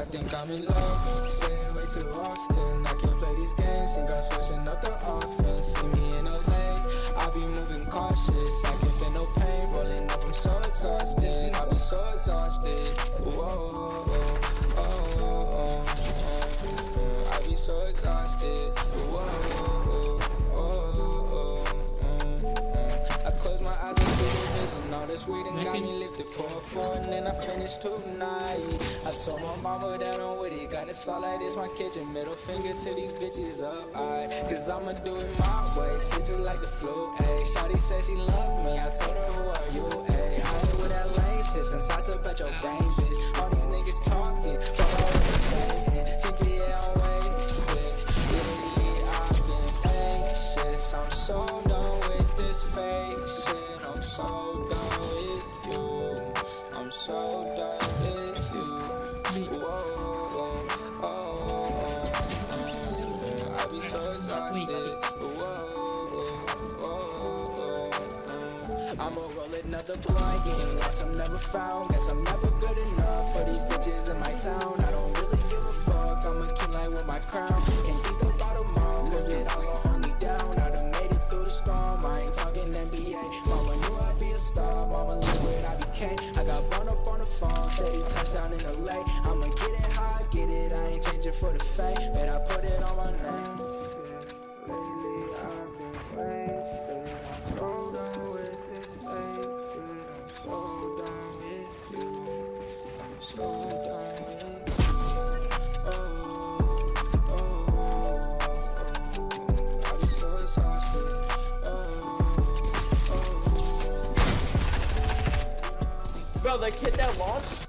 think I'm in love. Saying way too often. I can't play these games. Think I'm switching up the offense. See me in LA. I be moving cautious. I can feel no pain. Rolling up, I'm so exhausted. I be so exhausted. Whoa, this weed and got me mm-hmm. lifted. Pour four and then I finish tonight. I told my mama that I'm with it. Got it solid, it's my kitchen. Middle finger to these bitches up. I, Cause I'ma do it my way. Shit just like the flu. Ayy, Shawty said she loved me. I told her, who are you? Ayy, I ain't with that lame shit since I took back your brain, bitch. All these niggas talking, fuck all what they saying. GTA on wasted. Lately I've been anxious. I'm so done with this fake shit. I'm so I be so exhausted. Whoa, oh, oh, oh. I'ma roll another blunt, getting lost, I'm never found. Guess I'm never good enough for these bitches in my town. I don't really give a fuck, I'm a king like with my crown. Can't think about tomorrow, cause it all gon' hold me down. I done made it through the storm, I ain't talking NBA. Mama knew I'd be a star, mama look what I became. I got run up on the phone, said touchdown in LA. I'ma get it how I get it, I ain't changing for the fame. Bro, the kid that launched